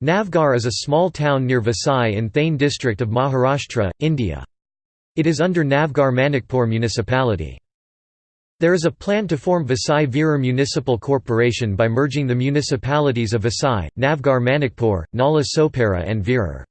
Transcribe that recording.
Navghar is a small town near Vasai in Thane district of Maharashtra, India. It is under Navghar Manikpur municipality. There is a plan to form Vasai Virar Municipal Corporation by merging the municipalities of Vasai, Navghar Manikpur, Nala Sopara and Virar.